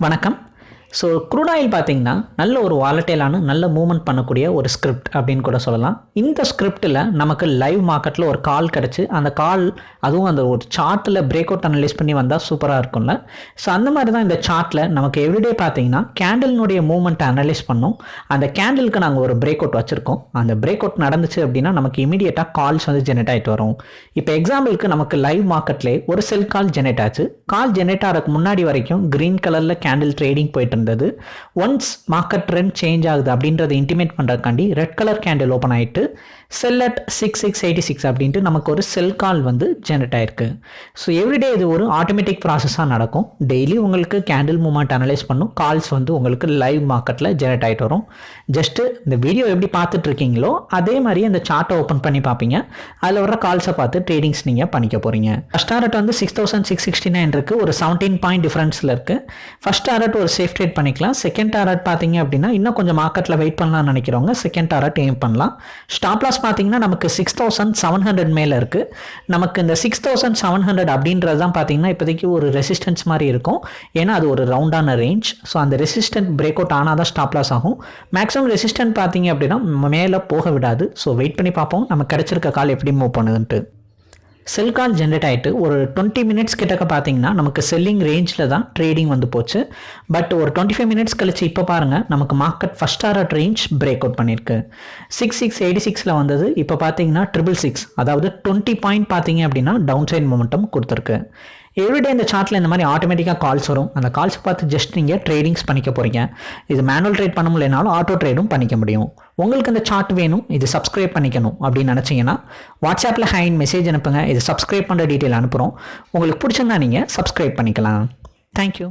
வணக்கம். So crude oil பார்த்தீங்கன்னா நல்ல ஒரு வாலட்டைலான நல்ல மூவ்மெண்ட் பண்ணக்கூடிய ஒரு ஸ்கிரிப்ட் அப்படின்னு கூட சொல்லலாம். இந்த ஸ்கிரிப்டில் நமக்கு லைவ் மார்க்கெட்டில் ஒரு கால் கிடச்சி அந்த கால் அதுவும் அந்த ஒரு சார்ட்டில் பிரேக் அவுட் அனலைஸ் பண்ணி வந்தால் சூப்பராக இருக்கும்ல. ஸோ அந்த மாதிரி தான் இந்த சார்ட்டில் நமக்கு எவ்ரிடே பார்த்தீங்கன்னா கேண்டில்னுடைய மூவ்மெண்ட்டை அனலைஸ் பண்ணோம். அந்த கேண்டிலுக்கு நாங்கள் ஒரு பிரேக் அவுட் வச்சுருக்கோம். அந்த பிரேக் அவுட் நடந்துச்சு அப்படின்னா நமக்கு இமீடியட்டாக கால்ஸ் வந்து ஜெனரேட் ஆகிட்டு வரும். இப்போ எக்ஸாம்பிளுக்கு நமக்கு லைவ் மார்க்கெட்லேயே ஒரு செல் கால் ஜெனரேட் ஆச்சு. கால் ஜெனரேட் ஆகிறதுக்கு முன்னாடி வரைக்கும் க்ரீன் கலரில் கேண்டில் ட்ரேடிங் போயிட்டு இருந்தது ஒன்ஸ் மார்க்கெட் ட்ரெண்ட் சேஞ்ச் ஆகுது அப்படின்றத இன்டிமேட் பண்ணுறதுக்காண்டி ரெட் கலர் கேண்டில் ஓப்பன் ஆகிட்டு sell at six six eighty six அப்படின்ட்டு நமக்கு ஒரு செல் கால் வந்து ஜெனரேட் ஆயிருக்கு. ஸோ எவ்ரிடே இது ஒரு ஆட்டோமேட்டிக் ப்ராசஸாக நடக்கும். டெய்லி உங்களுக்கு கேண்டில் மூமெண்ட் அனலைஸ் பண்ணும். கால்ஸ் வந்து உங்களுக்கு லைவ் மார்க்கெட்டில் ஜெனரேட் ஆகிட்டு வரும். ஜஸ்ட்டு இந்த வீடியோ எப்படி பார்த்துட்டு இருக்கீங்களோ அதே மாதிரி அந்த சார்ட்டை ஓப்பன் பண்ணி பார்ப்பீங்க. அதில் வர கால்ஸை பார்த்து ட்ரேடிங்ஸ் நீங்கள் பண்ணிக்க போகிறீங்க ஃபஸ்ட் டாரட் வந்து six thousand six sixty nine இருக்குது ஒரு செவன்டீன் பாயிண்ட் டிஃப்ரென்ஸில் இருக்குது ஃபஸ்ட் டாரட் ஒரு சேஃப்டி ட்ரேட் பண்ணிக்கலாம். செகண்ட் டாரட் பார்த்தீங்க அப்படின்னா இன்னும் கொஞ்சம் மார்க்கெட்டில் வெயிட் பண்ணலாம்னு நினைக்கிறவங்க செகண்ட் டாரட் எய்ம் பண்ணலாம். ஸ்டாப் லாஸ் பார்த்தீங்கன்னா நமக்கு சிக்ஸ் தௌசண்ட் செவன் ஹண்ட்ரட் மேலே இருக்குது நமக்கு இந்த சிக்ஸ் தௌசண்ட் செவன் ஹண்ட்ரட் அப்படின்றது தான் பார்த்தீங்கன்னா இப்போதைக்கு ஒரு ரெசிஸ்டன்ஸ் மாதிரி இருக்கும். ஏன்னா அது ஒரு ரவுண்டான ரேஞ்ச் ஸோ அந்த ரெசிஸ்டன்ட் பிரேக் அவுட் ஆனால் தான் ஸ்டாப் லாஸ் ஆகும். மேக்ஸிமம் ரெசிஸ்டன்ட் பார்த்தீங்க அப்படின்னா மேலே போக விடாது. ஸோ வெயிட் பண்ணி பார்ப்போம். நம்ம கிடச்சிருக்க கால் எப்படி மூவ் பண்ணுதுன்ட்டு. செல் கால் ஜென்ரேட் ஆகிட்டு ஒரு டுவெண்ட்டி மினிட்ஸ் கிட்டக்க பார்த்தீங்கன்னா நமக்கு செல்லிங் ரேஞ்சில் தான் ட்ரேடிங் வந்து போச்சு. பட் ஒரு டுவெண்ட்டி ஃபைவ் மினிட்ஸ் கழிச்சு இப்போ பாருங்கள் நமக்கு market first art range break out பண்ணியிருக்கு சிக்ஸ் சிக்ஸ் எயிட்டி சிக்ஸில் வந்தது இப்போ பார்த்தீங்கன்னா ட்ரிபிள் சிக்ஸ் அதாவது டுவெண்ட்டி பாயிண்ட் பார்த்தீங்க அப்படின்னா டவுன் சைட் மொமெண்டம் கொடுத்துருக்கு. எவ்ரிடே இந்த சார்ட்டில் இந்த மாதிரி ஆட்டோமேட்டிக்காக கால்ஸ் வரும். அந்த கால்ஸ் பார்த்து ஜஸ்ட் நீங்கள் ட்ரேடிங்ஸ் பண்ணிக்க போகிறீங்க இது மேனுவல் ட்ரேட் பண்ண முடியலனாலும் ஆட்டோ ட்ரேடும் பண்ணிக்க முடியும். உங்களுக்கு இந்த சார்ட் வேணும் இது சப்ஸ்கிரைப் பண்ணிக்கணும் அப்படின்னு நினச்சிங்கன்னா வாட்ஸ்அப்பில் ஹைன் மெசேஜ் அனுப்புங்க. இது சப்ஸ்கிரைப் பண்ணுற டீட்டெயில் அனுப்புகிறோம் உங்களுக்கு பிடிச்சிருந்தா நீங்கள் சப்ஸ்கிரைப் பண்ணிக்கலாம். தேங்க்யூ